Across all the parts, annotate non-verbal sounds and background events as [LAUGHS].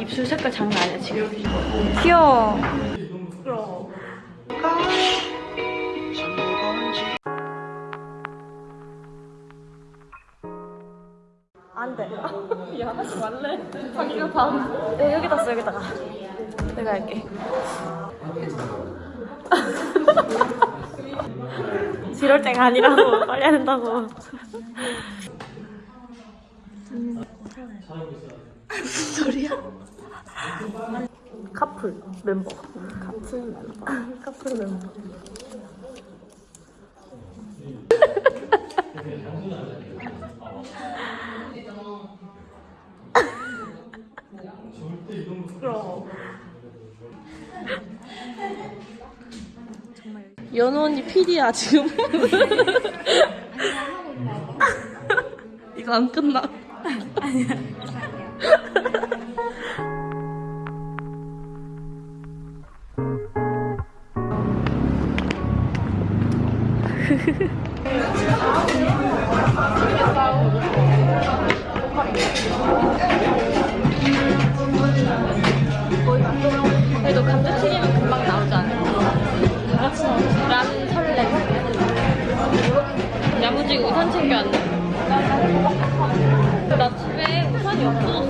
입술 색깔 장난 아니야 지금. 귀여워. 안 돼. [LAUGHS] 야, 하지 말래. 자기가 다. 네, 여기다 써, 여기다가. 내가 할게. [LAUGHS] 지럴 때가 아니라고. 빨리 해야 [LAUGHS] 된다고. 무슨 소리야? 카풀 멤버. 카풀 멤버. 카풀 멤버. 연우 언니 PD야 지금. 이거 안 끝나. 그래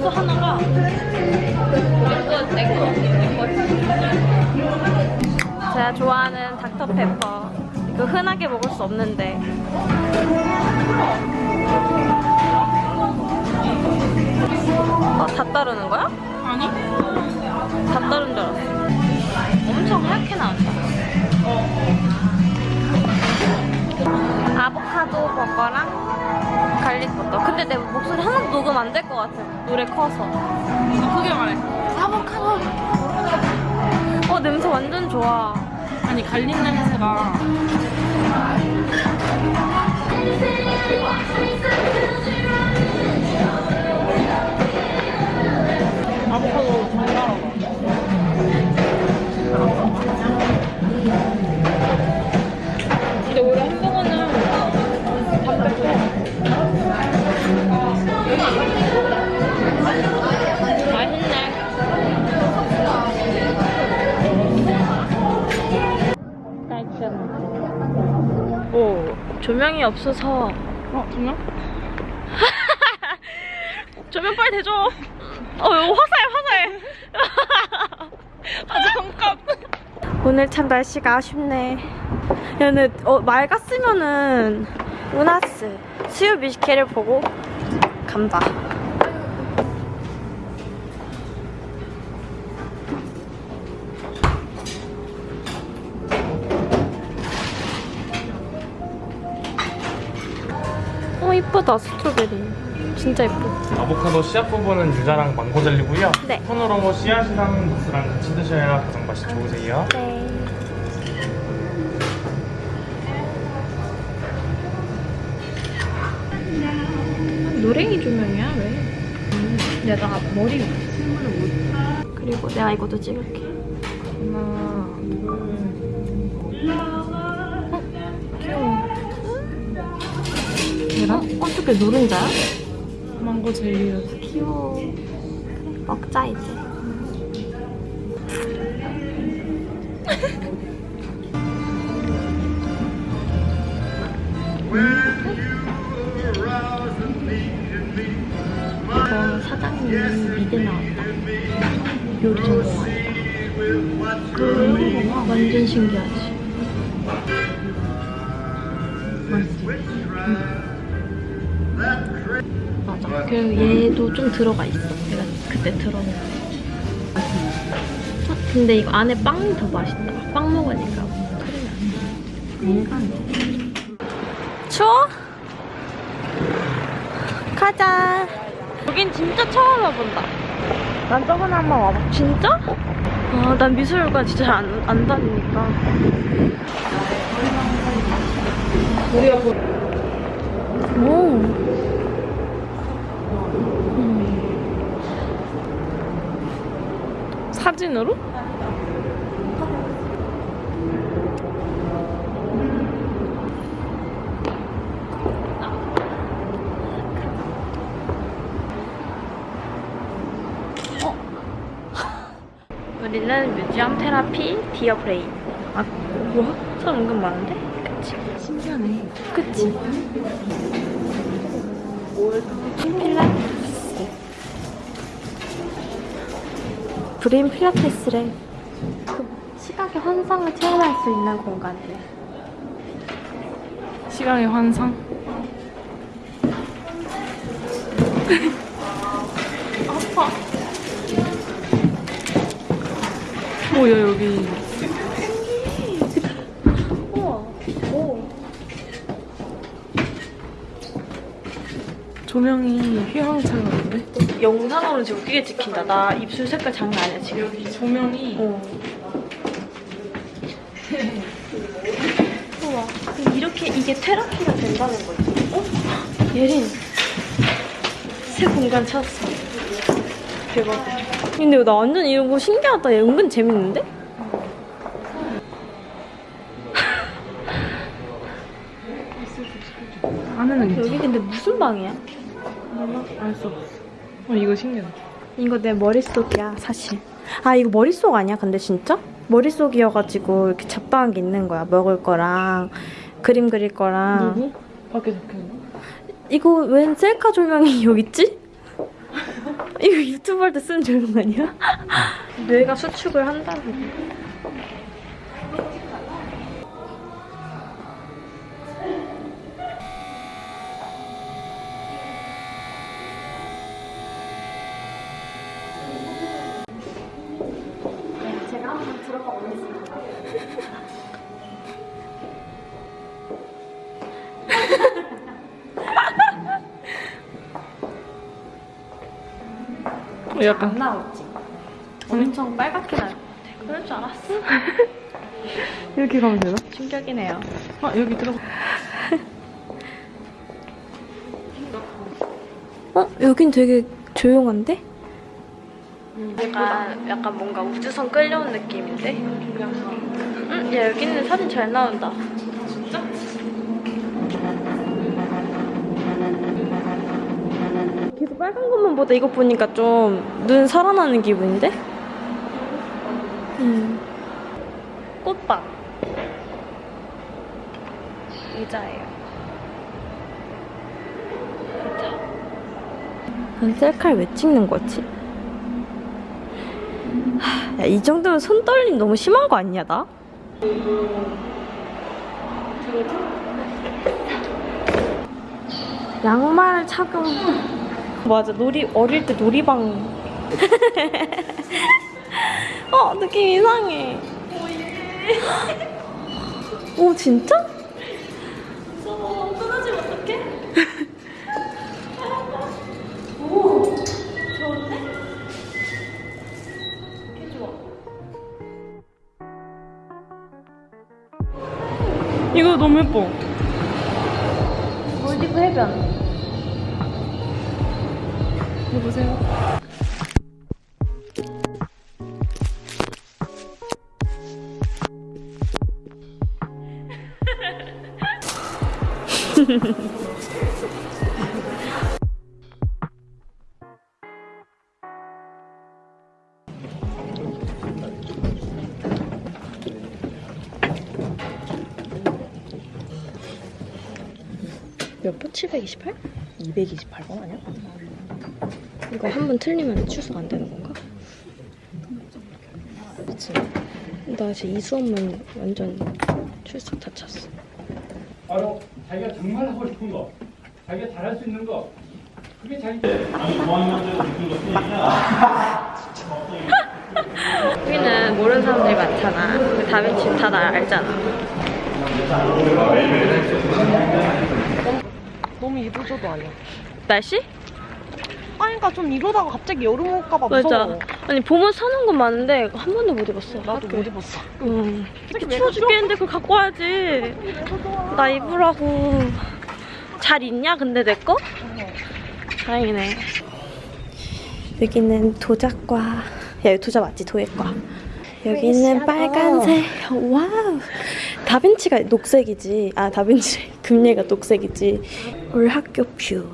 없어졌어, 하나가. 그래서 내거 제가 좋아하는 닥터페퍼. 이거 흔하게 먹을 수 없는데. 어, 다 따르는 거야? 아니? 다 따른 줄 알았어. 엄청 하얗게 나온다. 아보카도 버거랑 garlic 버터. 근데 내 목소리 하나도 녹음 안 될 것 같아. 노래 커서. 더 크게 말해. 아보카도. 어, 냄새 완전 좋아. 아니 garlic 냄새가 아보카도 달달 조명이 없어서. 어, 정말? [LAUGHS] 조명 빨리 대줘. 어, 이거 화사해, 화사해. [LAUGHS] 아, 잠깐. 오늘 참 날씨가 아쉽네. 얘는 어, 맑았으면은 우나스 수요 뮤지컬을 보고 간다. 어 이쁘다 스트로베리. 진짜 이쁘. 아보카도 씨앗 부분은 유자랑 망고 젤리고요. 네. 손으로 씨앗이랑 무스랑 같이 드셔야 가장 맛이 좋으세요. 네. 노랭이 조명이야 왜? 음, 내가 머리 신문을 못. 그리고 내가 이것도 찍을게. 하나, 둘. 계란? 어떻게 노른자야? 망고 젤리. 귀여워. 먹자 이제. [LAUGHS] 이거 사장님 미대 나왔다. 요리 전공하니까. 그 완전 신기하지. 그리고 얘도 좀 들어가 있어. 내가 그때 거. 어, 근데 이거 안에 빵이 더 맛있다. 빵 먹으니까 크림이 안 나. 추워? 가자. 여긴 진짜 처음 와본다. 난 저번에 한 번 와봐. 진짜? 아, 난 미술관 진짜 잘 안, 안 다니니까. 우리가 보 오. 사진으로? 어. 우리는 뮤지엄 테라피 디어 브레인 아 뭐야? 사람 은근 많은데? 그치? 신기하네 그치? 필라테스. brain 필라테스래. 그 시각의 환상을 체험할 수 있는 공간이래. 시간의 환상. [LAUGHS] 아파. 뭐야 여기. 우와. 오. 조명이 휘황찬란한데? 영상으로는 지금 웃기게 찍힌다. 나 입술 색깔 장난 아니야, 지금. 여기 조명이 어. [LAUGHS] 우와. 이렇게 이게 테라피가 된다는 거지. 어? 예린. 새 공간 찾았어. 대박. 근데 나 완전 이런 거 신기하다. 얘 은근 재밌는데? 안에는 여기. 근데 무슨 방이야? 알수 없어. 어 이거 신기하다. 이거 내 머릿속이야, 사실. 아, 이거 머릿속 아니야, 근데 진짜? 머릿속이어가지고 이렇게 잡다한 게 있는 거야. 먹을 거랑, 그림 그릴 거랑. 누구? 밖에 적혀있나? 이거 웬 셀카 조명이 [LAUGHS] 여기 있지? 이거 유튜브 할 때 쓰는 조명 아니야? 뇌가 수축을 한다고. 제가 한번 들어가 보겠습니다. 어, 약간 안 나왔지? 엄청 빨갛게 나올 것 같아. 그럴 줄 알았어. [LAUGHS] 이렇게 가면 되나? 충격이네요. 아 여기 들어가. 어? 여긴 되게 조용한데? 약간, 약간 뭔가 우주선 끌려온 느낌인데? 응? 야, 여기는 사진 잘 나온다. 빨간 것만 보다 이거 보니까 좀 눈 살아나는 기분인데? 음. 꽃밭. 의자예요. 난 셀카를 왜 찍는 거지? 하, 야, 이 정도면 손 떨림 너무 심한 거 아니야, 나? 양말 착용. 맞아, 놀이, 어릴 때 놀이방. [LAUGHS] 어, 느낌 이상해. 오, [GASPS] 진짜? 무서워, 끊어지면 어떡해? 오, 좋은데? 개 좋아. 이거 너무 예뻐. 몰디브 해변. 이거 보세요. 몇 번? 728? 228번 아니야? 이거 한 번 틀리면 출석 안 되는 건가? 그치. 나 지금 이 수업만 완전 출석 다 찼어. 바로 자기가 정말 하고 싶은 거, 자기가 잘할 수 있는 거, 그게 자기 여기는 [LAUGHS] 모르는 사람들이 많잖아. 그 다빈치 다 나 알잖아. 너무 이도저도 아니야. 날씨? 아니 그러니까 좀 이러다가 갑자기 여름 올까봐 맞아. 무서워. 아니 봄은 사는 건 많은데 한 번도 못 입었어. 나도 학교에. 못 입었어. 응. 이렇게 추워 죽겠는데 그걸 갖고 와야지. 나 입으라고. 잘 있냐 근데 내 거? 다행이네. 여기는 도자과. 야 여기 도자 맞지? 도예과. 여기는 빨간색. 와우. 다빈치가 녹색이지. 아 다빈치 [LAUGHS] 금예가 녹색이지. 올 학교 뷰.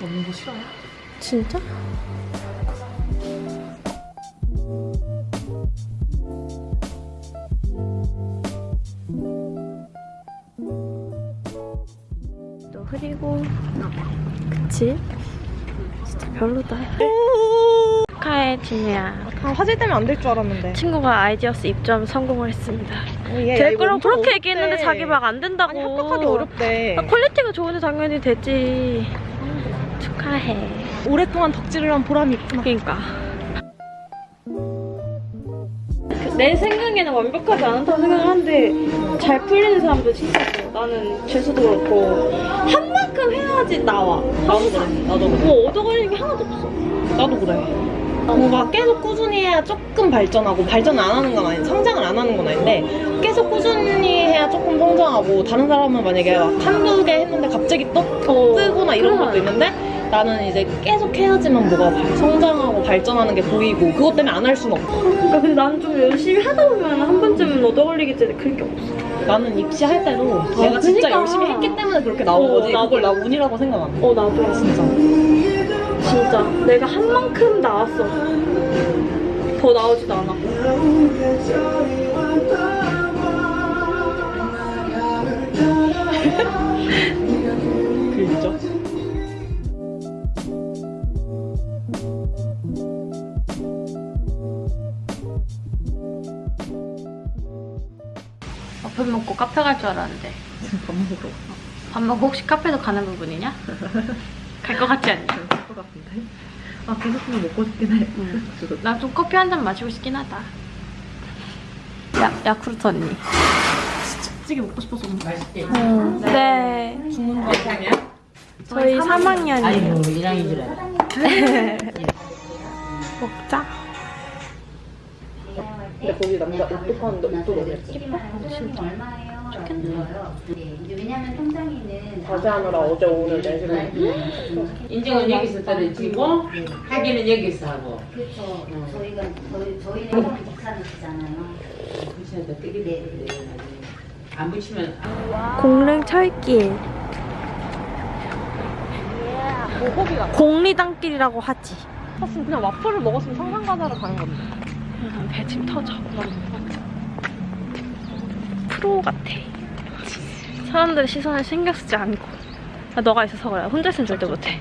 먹는 거 싫어요? 진짜? 너 흐리고 너 그치? 진짜 별로다 축하해 준우야 다 화질 때문에 안 될 줄 알았는데. 친구가 아이디어스 입점 성공을 했습니다 어, 얘, 야, 될 거라고 그렇게 어렵대. 얘기했는데 자기 막 안 된다고 아니 합격하기 어렵대. 아, quality가 좋은데 당연히 되지 축하해 오랫동안 덕질을 한 보람이 있구나. 그러니까 내 생각에는 완벽하지 않다고 생각하는데 잘 풀리는 사람도 진짜 있어 나는 재수도 그렇고 한 만큼 해야지 나와 나도 그래 나도 뭐 얻어걸리는 게 하나도 없어 나도 그래. 뭔가 계속 꾸준히 해야 조금 발전하고 발전 안 하는 건 아닌데 성장을 안 하는 건 아닌데 계속 꾸준히 해야 조금 성장하고 다른 사람은 만약에 막 한두 개 했는데 갑자기 또 어, 뜨거나 이런 그래. 것도 있는데 나는 이제 계속 해야지만 뭐가 발- 성장하고 발전하는 게 보이고 그것 때문에 안 할 수는 없고 그러니까 근데 난좀 열심히 하다 보면 한 번쯤은 얻어걸리겠지 그런 게 없어 나는 입시할 때도 내가 진짜 그러니까. 열심히 했기 때문에 그렇게 나온 어, 거지 나도. 그걸 나 운이라고 생각 안 해. 어 나도 진짜. 진짜 내가 한 만큼 나왔어 더 나오지도 않았고 그죠? 밥 먹고 카페 갈 줄 알았는데 밥 먹으러 밥 먹고 혹시 카페도 가는 부분이냐? [LAUGHS] 갈 것 같지 않니? 같은데? 아 계속 먹고 싶긴 해. 나좀 커피 한 잔 마시고 싶긴 하다. 야, 야쿠르트 언니. 찌개 먹고 싶어서 네. 죽는 거 아니야? 저희 3학년이에요. 아이고 1학년 줄 알아. 먹자. 근데 거기 남자 옷도 파는데 옷도 예 좋겠네요. 네, 이제 왜냐면 통장에는 과제하느라 어제 오늘 내시는 인증은 여기서 떨어지고 확인은 여기서 하고. 그렇죠. 저희가 저희 저희는 형 목사님이잖아요. 붙여도 뜨게 돼. 안 붙이면 공릉 철길 공리단길이라고 하지 샀으면 그냥 와플을 먹었으면 상상가자를 가는 건데. 배 지금 터져 프로 같아 사람들의 시선을 신경 쓰지 않고 아, 너가 있어서 그래 혼자 있으면 절대 못해.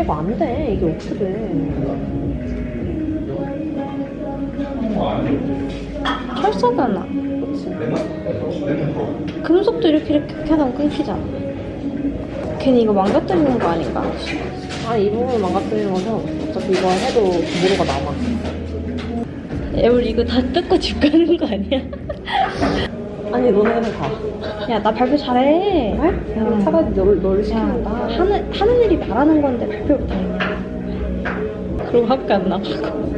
이거 안 돼. 이게 어떻게 돼? 철사잖아 금속도 이렇게 이렇게 하다 끊기잖아 괜히 이거 망가뜨리는 거 아닌가? 아니 이 부분을 망가뜨리는 거죠. 어차피 이거 해도 무료가 남아. 야 우리 이거 다 뜯고 집 가는 거 아니야? [LAUGHS] 아니 너네는 가. 야 나 발표 잘해 야, 차라리 널, 널 시키는다. 하는, 하는 일이 말하는 건데 발표를 못하겠냐 그럼 학교 안 나가고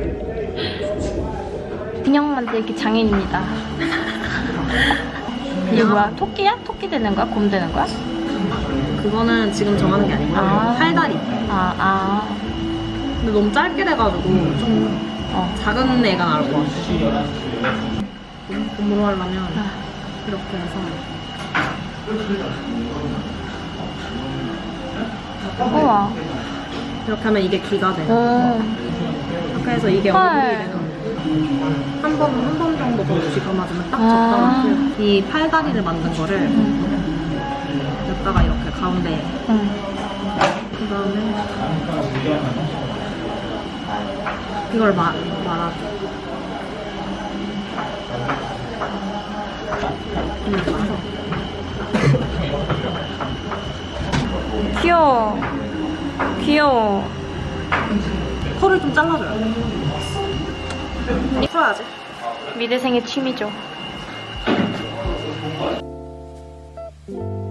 인형 만들기 장인입니다 [LAUGHS] 이게 뭐야? 토끼야? 토끼 되는 거야? 곰 되는 거야? 그거는 지금 정하는 게 아니고 아. 팔다리. 아, 아. 근데 너무 짧게 돼가지고 좀 어. 작은 애가 나올 것 같아. 곰으로 하려면 아. 이렇게 해서 우와. 이렇게 하면 이게 귀가 돼. 음. 이렇게 해서 이게 헐. 얼굴이 되는 한 번, 한 번 정도 더 쥐가 맞으면 딱 아. 적당한 이 팔다리를 만든 거를 여기다가 이렇게 가운데 음. 그 다음에 이걸 마, 말아줘 그냥 가서 귀여워. 귀여워. 털을 좀 잘라줘요 풀어야지 미대생의 취미죠. 해가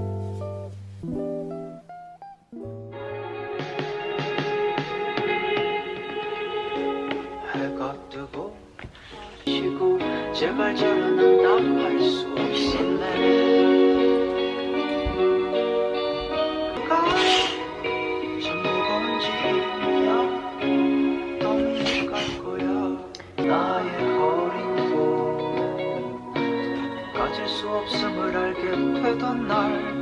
제발 저런 답할 수 없이네 누가 참 무거운 짐이야 덤이 같고요 나의 거린 꿈 가질 수 없음을 알게 되던 날.